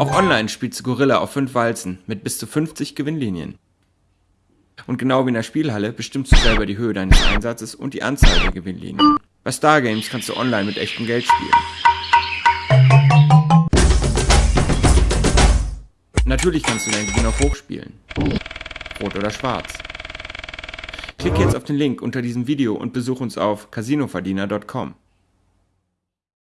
Auch Online spielst du Gorilla auf 5 Walzen mit bis zu 50 Gewinnlinien. Und genau wie in der Spielhalle bestimmst du selber die Höhe deines Einsatzes und die Anzahl der Gewinnlinien. Bei Stargames kannst du online mit echtem Geld spielen. Natürlich kannst du deinen Gewinn auf Hoch spielen. Rot oder schwarz. Klicke jetzt auf den Link unter diesem Video und besuch uns auf casinoverdiener.com.